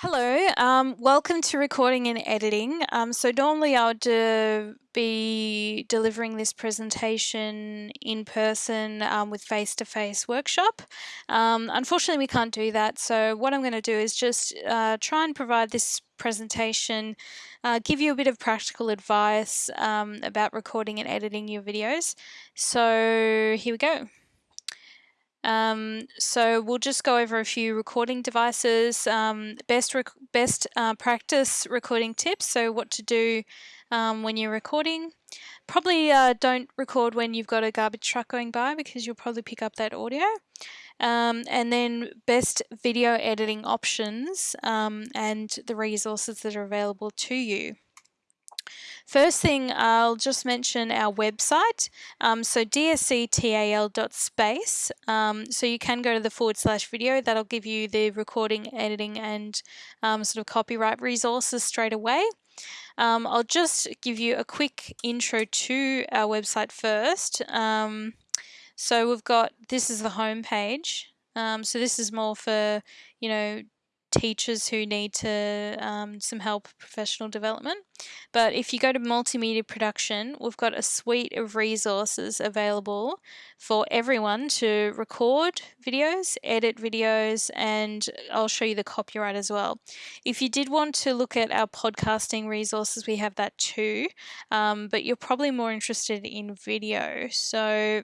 Hello, um, welcome to recording and editing. Um, so normally I would uh, be delivering this presentation in person um, with face-to-face -face workshop. Um, unfortunately, we can't do that. So what I'm going to do is just uh, try and provide this presentation, uh, give you a bit of practical advice um, about recording and editing your videos. So here we go. Um, so we'll just go over a few recording devices, um, best best uh, practice recording tips. So what to do um, when you're recording. Probably uh, don't record when you've got a garbage truck going by because you'll probably pick up that audio. Um, and then best video editing options um, and the resources that are available to you. First thing, I'll just mention our website. Um, so dsctal.space. Um, so you can go to the forward slash video. That'll give you the recording, editing, and um, sort of copyright resources straight away. Um, I'll just give you a quick intro to our website first. Um, so we've got, this is the home page. Um, so this is more for, you know, teachers who need to um, some help professional development. But if you go to multimedia production, we've got a suite of resources available for everyone to record videos, edit videos, and I'll show you the copyright as well. If you did want to look at our podcasting resources, we have that too, um, but you're probably more interested in video. So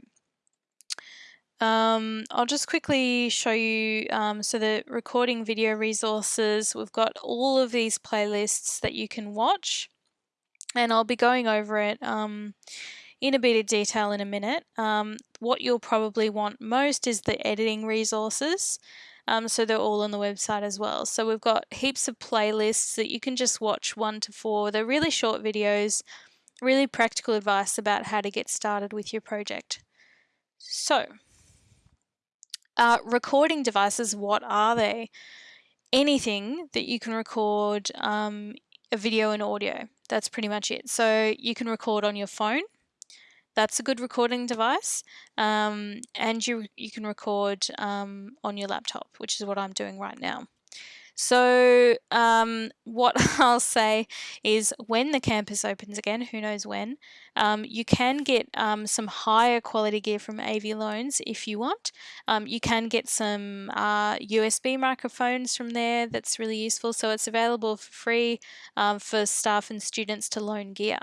um, I'll just quickly show you, um, so the recording video resources, we've got all of these playlists that you can watch and I'll be going over it um, in a bit of detail in a minute. Um, what you'll probably want most is the editing resources. Um, so they're all on the website as well. So we've got heaps of playlists that you can just watch one to four. They're really short videos, really practical advice about how to get started with your project. So uh, recording devices, what are they? Anything that you can record um, a video and audio. That's pretty much it. So you can record on your phone. That's a good recording device. Um, and you, you can record um, on your laptop, which is what I'm doing right now. So um, what I'll say is when the campus opens again, who knows when, um, you can get um, some higher quality gear from AV Loans if you want. Um, you can get some uh, USB microphones from there that's really useful. So it's available for free um, for staff and students to loan gear.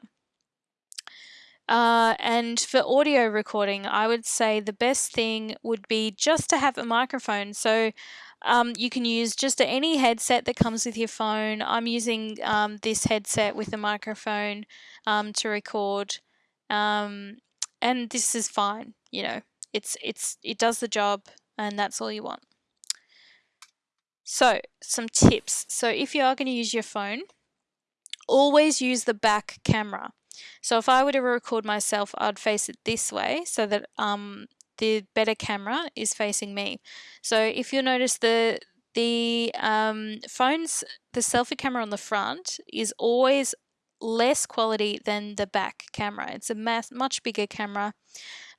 Uh, and for audio recording, I would say the best thing would be just to have a microphone. So um, you can use just any headset that comes with your phone. I'm using um, this headset with a microphone um, to record, um, and this is fine. You know, it's it's it does the job, and that's all you want. So some tips. So if you are going to use your phone, always use the back camera. So if I were to record myself, I'd face it this way so that um, the better camera is facing me. So if you notice the the um, phones, the selfie camera on the front is always less quality than the back camera. It's a mass, much bigger camera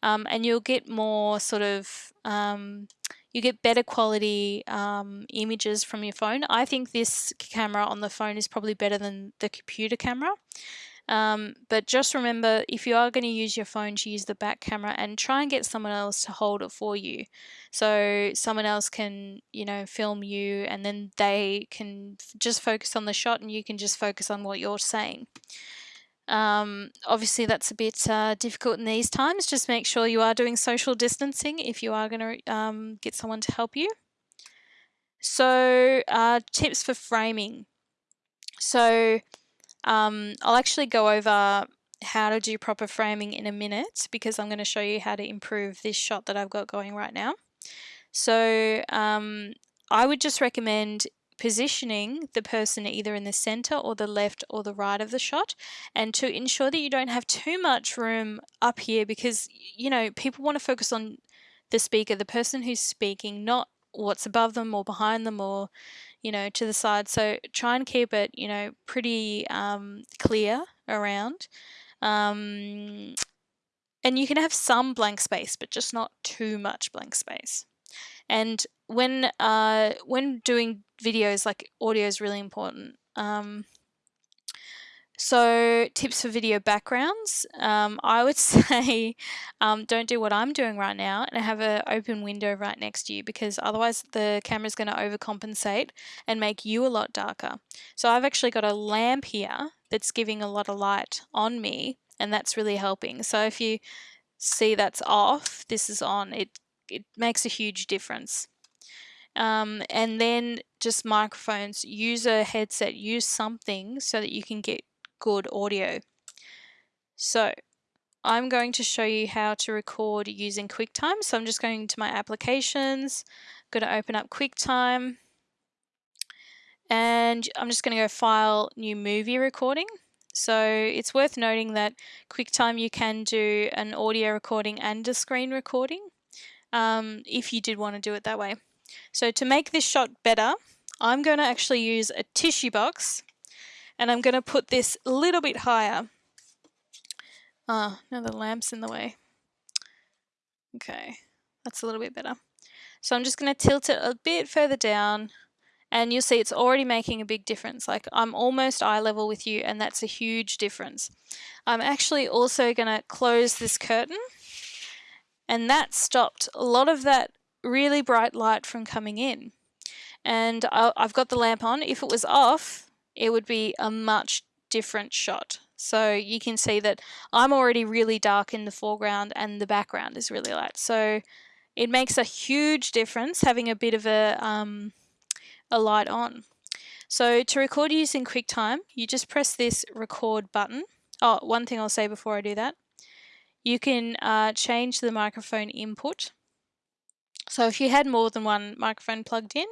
um, and you'll get more sort of, um, you get better quality um, images from your phone. I think this camera on the phone is probably better than the computer camera. Um, but just remember, if you are going to use your phone to use the back camera and try and get someone else to hold it for you. So someone else can, you know, film you and then they can just focus on the shot and you can just focus on what you're saying. Um, obviously, that's a bit uh, difficult in these times. Just make sure you are doing social distancing if you are going to um, get someone to help you. So, uh, tips for framing. So, um, I'll actually go over how to do proper framing in a minute because I'm going to show you how to improve this shot that I've got going right now. So um, I would just recommend positioning the person either in the center or the left or the right of the shot and to ensure that you don't have too much room up here because you know people want to focus on the speaker the person who's speaking not what's above them or behind them or you know, to the side. So try and keep it, you know, pretty um, clear around. Um, and you can have some blank space, but just not too much blank space. And when uh, when doing videos, like audio is really important. Um, so tips for video backgrounds, um, I would say um, don't do what I'm doing right now and have an open window right next to you because otherwise the camera is going to overcompensate and make you a lot darker. So I've actually got a lamp here that's giving a lot of light on me and that's really helping. So if you see that's off, this is on, it, it makes a huge difference. Um, and then just microphones, use a headset, use something so that you can get good audio. So I'm going to show you how to record using QuickTime. So I'm just going to my applications, I'm going to open up QuickTime, and I'm just going to go File, New Movie Recording. So it's worth noting that QuickTime you can do an audio recording and a screen recording um, if you did want to do it that way. So to make this shot better, I'm going to actually use a tissue box and I'm going to put this a little bit higher. Ah, now the lamp's in the way. Okay, that's a little bit better. So I'm just going to tilt it a bit further down and you'll see it's already making a big difference. Like I'm almost eye level with you and that's a huge difference. I'm actually also going to close this curtain and that stopped a lot of that really bright light from coming in. And I've got the lamp on. If it was off, it would be a much different shot. So you can see that I'm already really dark in the foreground and the background is really light. So it makes a huge difference having a bit of a, um, a light on. So to record using QuickTime, you just press this record button. Oh, one thing I'll say before I do that. You can uh, change the microphone input. So if you had more than one microphone plugged in,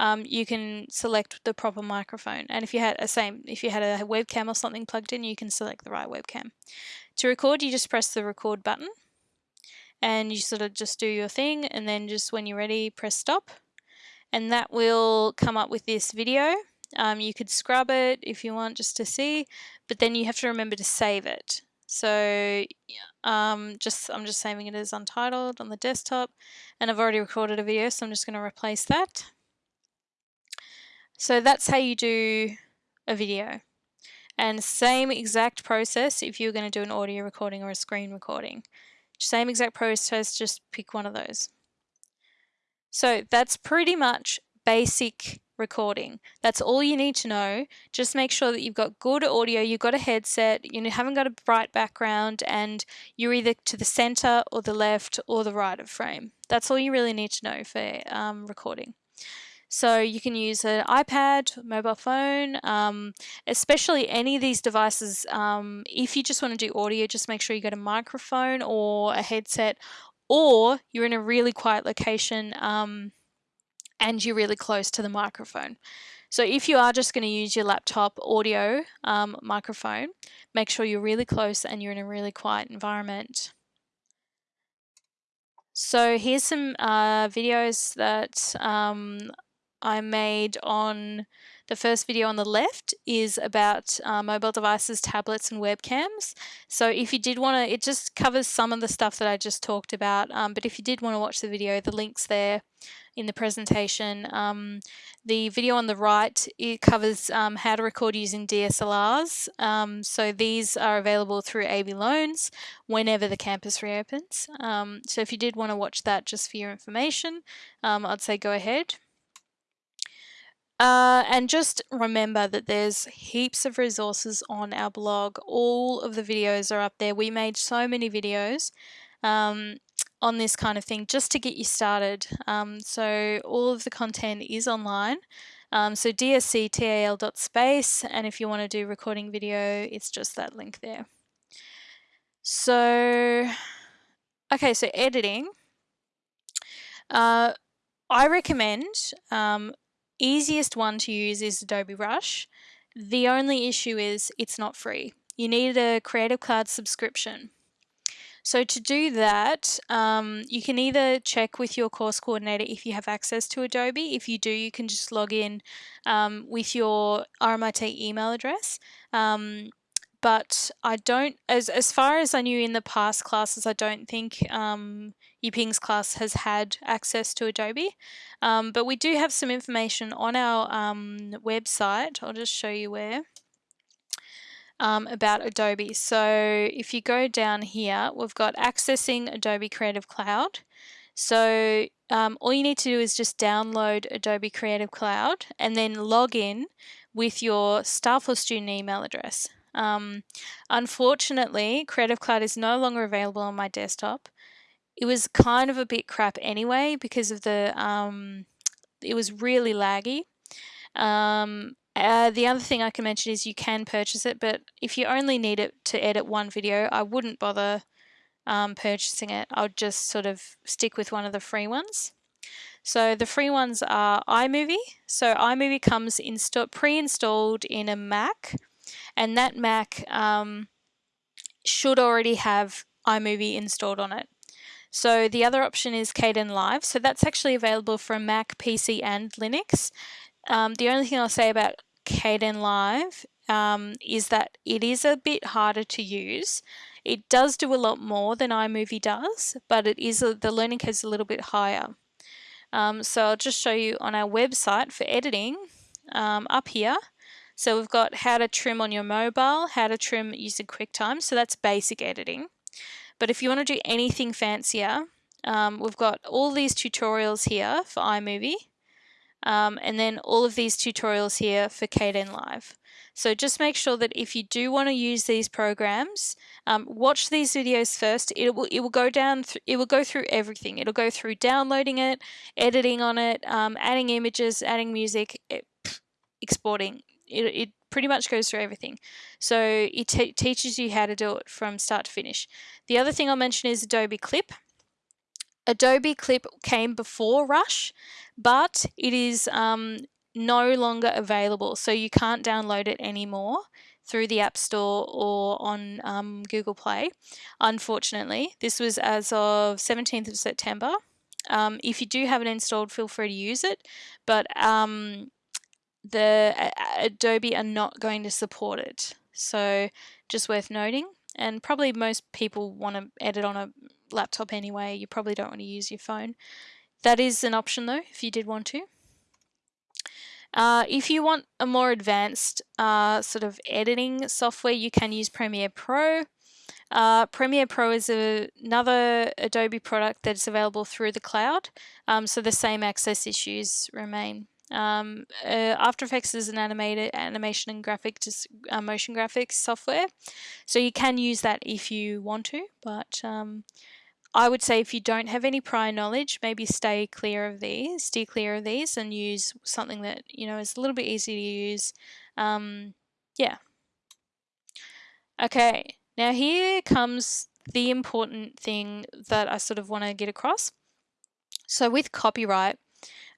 um, you can select the proper microphone. And if you had a same, if you had a webcam or something plugged in, you can select the right webcam. To record, you just press the record button and you sort of just do your thing and then just when you're ready, press stop. And that will come up with this video. Um, you could scrub it if you want just to see, but then you have to remember to save it. So um, just I'm just saving it as untitled on the desktop and I've already recorded a video so I'm just going to replace that. So that's how you do a video. And same exact process if you're going to do an audio recording or a screen recording. Same exact process, just pick one of those. So that's pretty much basic recording. That's all you need to know. Just make sure that you've got good audio, you've got a headset, you haven't got a bright background, and you're either to the center or the left or the right of frame. That's all you really need to know for um, recording. So you can use an iPad, mobile phone, um, especially any of these devices. Um, if you just want to do audio, just make sure you get a microphone or a headset, or you're in a really quiet location um, and you're really close to the microphone. So if you are just going to use your laptop audio um, microphone, make sure you're really close and you're in a really quiet environment. So here's some uh, videos that um, I made on the first video on the left is about uh, mobile devices, tablets and webcams. So if you did want to, it just covers some of the stuff that I just talked about, um, but if you did want to watch the video, the link's there in the presentation. Um, the video on the right, it covers um, how to record using DSLRs. Um, so these are available through AV Loans whenever the campus reopens. Um, so if you did want to watch that just for your information, um, I'd say go ahead. Uh, and just remember that there's heaps of resources on our blog. All of the videos are up there. We made so many videos um, on this kind of thing just to get you started. Um, so all of the content is online. Um, so dsctal.space and if you want to do recording video, it's just that link there. So, okay, so editing. Uh, I recommend um, easiest one to use is Adobe Rush. The only issue is it's not free. You need a Creative Cloud subscription. So to do that, um, you can either check with your course coordinator if you have access to Adobe. If you do, you can just log in um, with your RMIT email address. Um, but I don't, as, as far as I knew in the past classes, I don't think um, Yiping's class has had access to Adobe. Um, but we do have some information on our um, website. I'll just show you where. Um, about Adobe. So if you go down here, we've got accessing Adobe Creative Cloud. So um, all you need to do is just download Adobe Creative Cloud and then log in with your staff or student email address. Um, unfortunately, Creative Cloud is no longer available on my desktop. It was kind of a bit crap anyway because of the, um, it was really laggy. Um, uh, the other thing I can mention is you can purchase it, but if you only need it to edit one video, I wouldn't bother um, purchasing it. I would just sort of stick with one of the free ones. So the free ones are iMovie. So iMovie comes pre-installed in a Mac and that Mac um, should already have iMovie installed on it. So the other option is Kdenlive. So that's actually available for Mac, PC and Linux. Um, the only thing I'll say about Kdenlive um, is that it is a bit harder to use. It does do a lot more than iMovie does, but it is a, the learning curve is a little bit higher. Um, so I'll just show you on our website for editing um, up here. So we've got how to trim on your mobile, how to trim using QuickTime. So that's basic editing. But if you want to do anything fancier, um, we've got all these tutorials here for iMovie. Um, and then all of these tutorials here for Kdenlive. So just make sure that if you do want to use these programs, um, watch these videos first. It will it will go down. it will go through everything. It'll go through downloading it, editing on it, um, adding images, adding music, it, exporting. It, it pretty much goes through everything. So it teaches you how to do it from start to finish. The other thing I'll mention is Adobe Clip. Adobe Clip came before Rush, but it is um, no longer available. So you can't download it anymore through the App Store or on um, Google Play. Unfortunately, this was as of 17th of September. Um, if you do have it installed, feel free to use it, but um, the Adobe are not going to support it. So just worth noting. And probably most people want to edit on a laptop anyway. You probably don't want to use your phone. That is an option though, if you did want to. Uh, if you want a more advanced uh, sort of editing software, you can use Premiere Pro. Uh, Premiere Pro is a, another Adobe product that's available through the cloud, um, so the same access issues remain. Um, uh, After Effects is an animated animation and graphic uh, motion graphics software, so you can use that if you want to, but um, I would say if you don't have any prior knowledge, maybe stay clear of these, steer clear of these and use something that, you know, is a little bit easy to use. Um, yeah. Okay, now here comes the important thing that I sort of want to get across. So with copyright,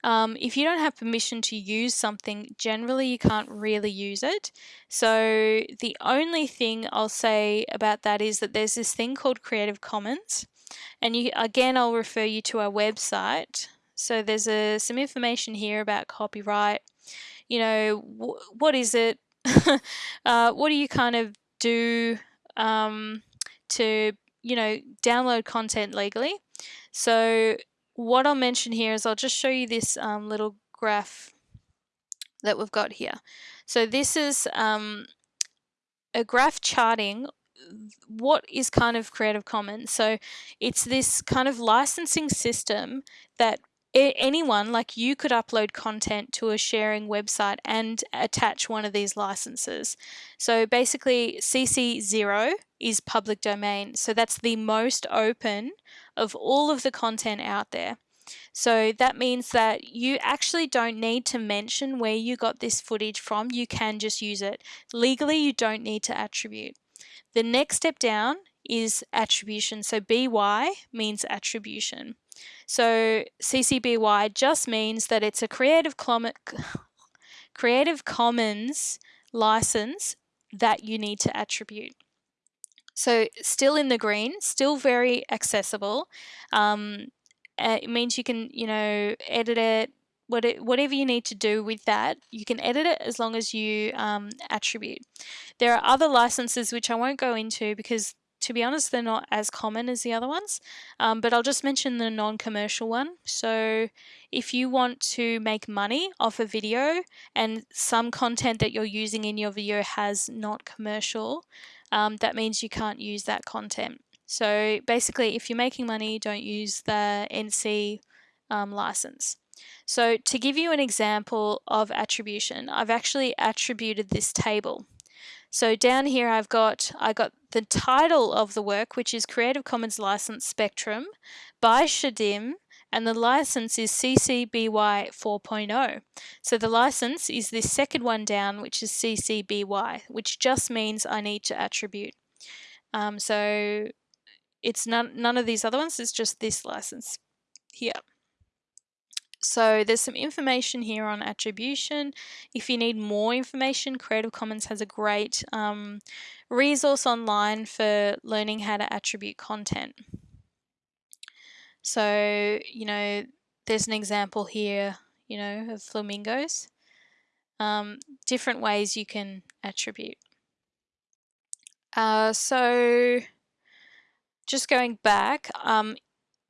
um, if you don't have permission to use something, generally you can't really use it. So the only thing I'll say about that is that there's this thing called Creative Commons. And you again, I'll refer you to our website. So there's a, some information here about copyright. You know, wh what is it? uh, what do you kind of do um, to, you know, download content legally? So what I'll mention here is I'll just show you this um, little graph that we've got here. So this is um, a graph charting what is kind of Creative Commons? So it's this kind of licensing system that anyone like you could upload content to a sharing website and attach one of these licenses. So basically CC0 is public domain. So that's the most open of all of the content out there. So that means that you actually don't need to mention where you got this footage from. You can just use it. Legally, you don't need to attribute. The next step down is attribution. So BY means attribution. So CC BY just means that it's a Creative, Creative Commons license that you need to attribute. So still in the green, still very accessible. Um, it means you can, you know, edit it, whatever you need to do with that, you can edit it as long as you um, attribute. There are other licenses which I won't go into because to be honest, they're not as common as the other ones, um, but I'll just mention the non commercial one. So, if you want to make money off a video and some content that you're using in your video has not commercial, um, that means you can't use that content. So, basically, if you're making money, don't use the NC um, license. So, to give you an example of attribution, I've actually attributed this table. So down here I've got I got the title of the work, which is Creative Commons License Spectrum by Shaddim, and the license is CC BY 4.0. So the license is this second one down, which is CC BY, which just means I need to attribute. Um, so it's none, none of these other ones, it's just this license here. So there's some information here on attribution. If you need more information, Creative Commons has a great um, resource online for learning how to attribute content. So, you know, there's an example here, you know, of flamingos. Um, different ways you can attribute. Uh, so, just going back, um,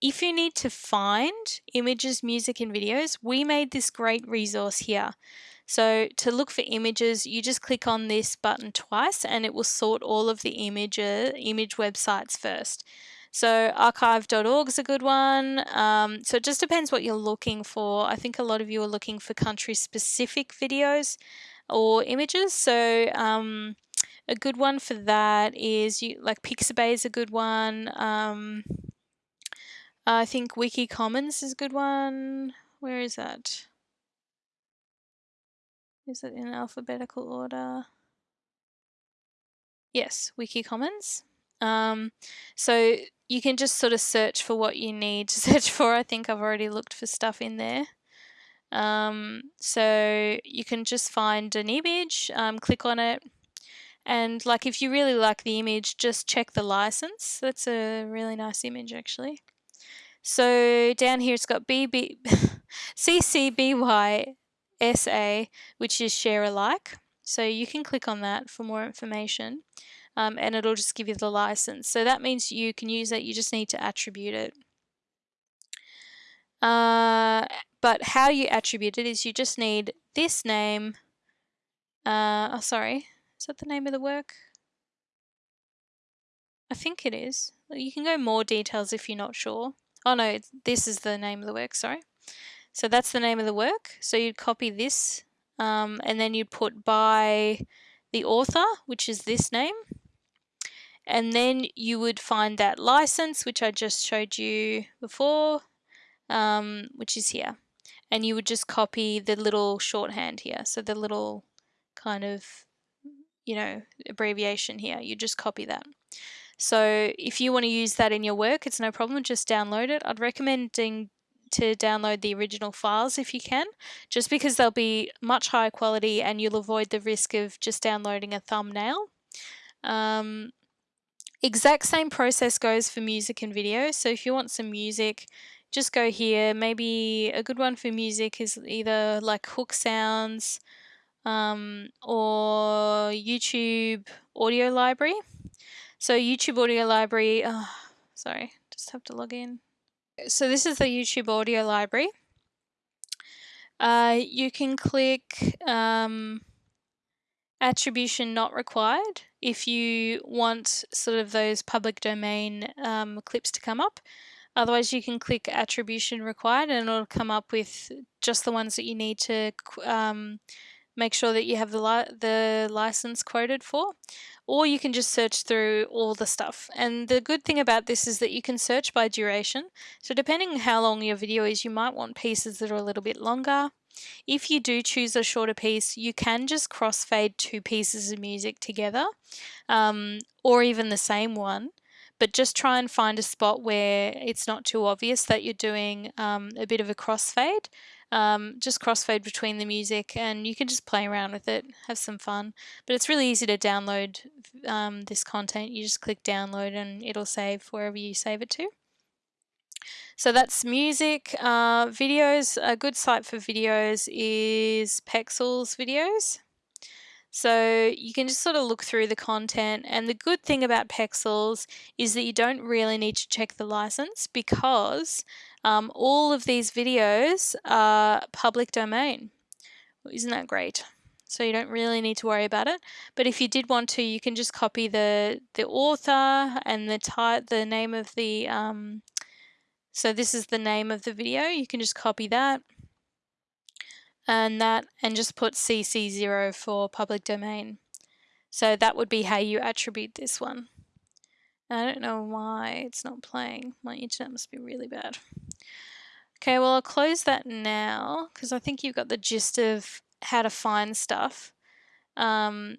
if you need to find images, music, and videos, we made this great resource here. So to look for images, you just click on this button twice and it will sort all of the image, image websites first. So archive.org is a good one. Um, so it just depends what you're looking for. I think a lot of you are looking for country specific videos or images. So um, a good one for that is you like Pixabay is a good one. Um, I think Wiki Commons is a good one. Where is that? Is it in alphabetical order? Yes, Wiki Commons. Um, so you can just sort of search for what you need to search for. I think I've already looked for stuff in there. Um, so you can just find an image, um, click on it, and like if you really like the image, just check the license. That's a really nice image actually. So down here it's got BB, CCBYSA, which is share alike. So you can click on that for more information um, and it'll just give you the license. So that means you can use it, you just need to attribute it. Uh, but how you attribute it is you just need this name. Uh, oh, sorry. Is that the name of the work? I think it is. You can go more details if you're not sure. Oh no, this is the name of the work, sorry. So that's the name of the work. So you'd copy this um, and then you'd put by the author, which is this name. And then you would find that license, which I just showed you before, um, which is here. And you would just copy the little shorthand here. So the little kind of, you know, abbreviation here. You just copy that. So if you want to use that in your work, it's no problem, just download it. I'd recommend to download the original files if you can, just because they'll be much higher quality and you'll avoid the risk of just downloading a thumbnail. Um, exact same process goes for music and video. So if you want some music, just go here. Maybe a good one for music is either like Hook Sounds um, or YouTube Audio Library. So YouTube Audio Library, oh, sorry, just have to log in. So this is the YouTube Audio Library. Uh, you can click um, attribution not required if you want sort of those public domain um, clips to come up. Otherwise, you can click attribution required and it'll come up with just the ones that you need to um, make sure that you have the, li the license quoted for or you can just search through all the stuff. And the good thing about this is that you can search by duration. So depending how long your video is, you might want pieces that are a little bit longer. If you do choose a shorter piece, you can just crossfade two pieces of music together um, or even the same one but just try and find a spot where it's not too obvious that you're doing um, a bit of a crossfade um, just crossfade between the music and you can just play around with it, have some fun. But it's really easy to download um, this content. You just click download and it'll save wherever you save it to. So that's music. Uh, videos, a good site for videos is Pexels Videos. So you can just sort of look through the content. And the good thing about Pexels is that you don't really need to check the license because um, all of these videos are public domain. Isn't that great? So you don't really need to worry about it. But if you did want to, you can just copy the the author and the type, the name of the. Um, so this is the name of the video. You can just copy that and that and just put CC0 for public domain. So that would be how you attribute this one. I don't know why it's not playing. My internet must be really bad. Okay, well I'll close that now because I think you've got the gist of how to find stuff. Um,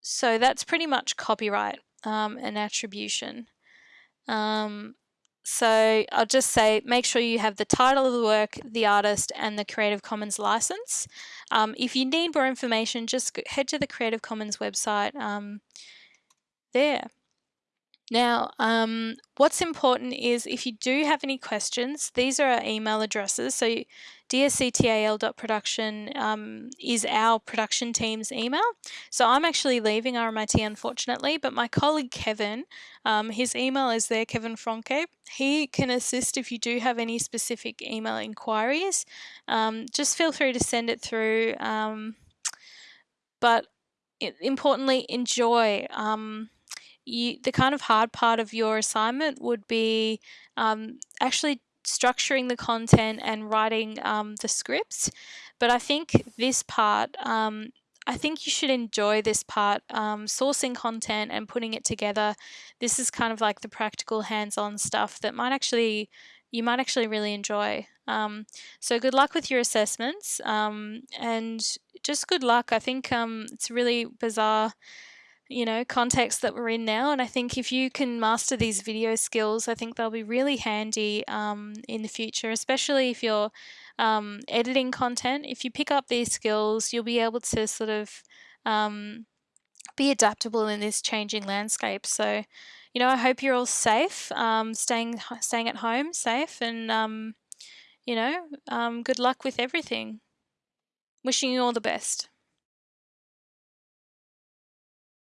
so that's pretty much copyright um, and attribution. Um, so I'll just say make sure you have the title of the work, the artist, and the Creative Commons license. Um, if you need more information, just head to the Creative Commons website um, there. Now, um, what's important is if you do have any questions, these are our email addresses. So dsctal.production um, is our production team's email. So I'm actually leaving RMIT unfortunately, but my colleague Kevin, um, his email is there, Kevin Franke. He can assist if you do have any specific email inquiries. Um, just feel free to send it through. Um, but importantly, enjoy. You, the kind of hard part of your assignment would be um, actually structuring the content and writing um, the scripts. But I think this part, um, I think you should enjoy this part, um, sourcing content and putting it together. This is kind of like the practical hands-on stuff that might actually, you might actually really enjoy. Um, so good luck with your assessments um, and just good luck. I think um, it's really bizarre you know, context that we're in now. And I think if you can master these video skills, I think they'll be really handy um, in the future, especially if you're um, editing content. If you pick up these skills, you'll be able to sort of um, be adaptable in this changing landscape. So, you know, I hope you're all safe, um, staying staying at home, safe, and um, you know, um, good luck with everything. Wishing you all the best.